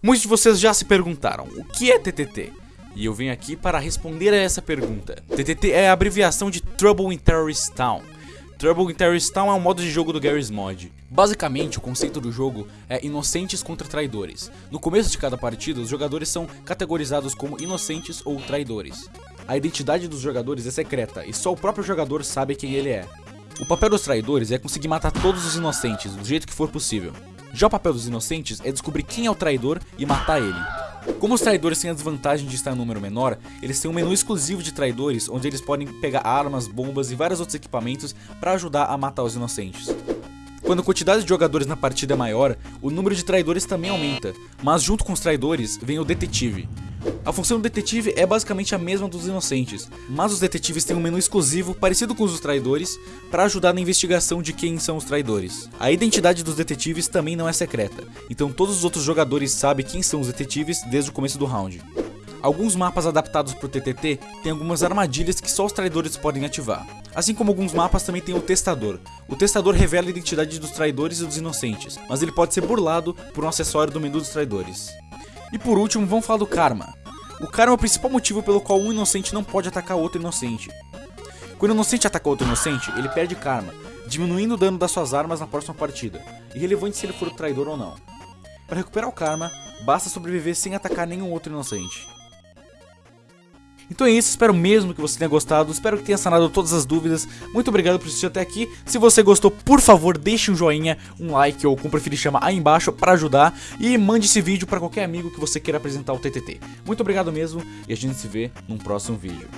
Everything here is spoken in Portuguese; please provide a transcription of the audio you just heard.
Muitos de vocês já se perguntaram, o que é TTT? E eu venho aqui para responder a essa pergunta. TTT é a abreviação de Trouble in Terrorist Town. Trouble in Terrorist Town é um modo de jogo do Garry's Mod. Basicamente, o conceito do jogo é inocentes contra traidores. No começo de cada partida, os jogadores são categorizados como inocentes ou traidores. A identidade dos jogadores é secreta e só o próprio jogador sabe quem ele é. O papel dos traidores é conseguir matar todos os inocentes do jeito que for possível. Já o papel dos inocentes é descobrir quem é o traidor e matar ele. Como os traidores têm a desvantagem de estar em número menor, eles têm um menu exclusivo de traidores onde eles podem pegar armas, bombas e vários outros equipamentos para ajudar a matar os inocentes. Quando a quantidade de jogadores na partida é maior, o número de traidores também aumenta, mas junto com os traidores vem o detetive. A função do detetive é basicamente a mesma dos inocentes, mas os detetives têm um menu exclusivo parecido com os dos traidores para ajudar na investigação de quem são os traidores. A identidade dos detetives também não é secreta, então todos os outros jogadores sabem quem são os detetives desde o começo do round. Alguns mapas adaptados para o TTT têm algumas armadilhas que só os traidores podem ativar. Assim como alguns mapas também tem o testador. O testador revela a identidade dos traidores e dos inocentes, mas ele pode ser burlado por um acessório do menu dos traidores. E por último, vamos falar do karma. O karma é o principal motivo pelo qual um inocente não pode atacar outro inocente. Quando o inocente ataca outro inocente, ele perde karma, diminuindo o dano das suas armas na próxima partida, irrelevante se ele for traidor ou não. Para recuperar o karma, basta sobreviver sem atacar nenhum outro inocente. Então é isso, espero mesmo que você tenha gostado, espero que tenha sanado todas as dúvidas. Muito obrigado por assistir até aqui. Se você gostou, por favor, deixe um joinha, um like ou como preferir chama aí embaixo para ajudar e mande esse vídeo para qualquer amigo que você queira apresentar o TTT. Muito obrigado mesmo e a gente se vê num próximo vídeo.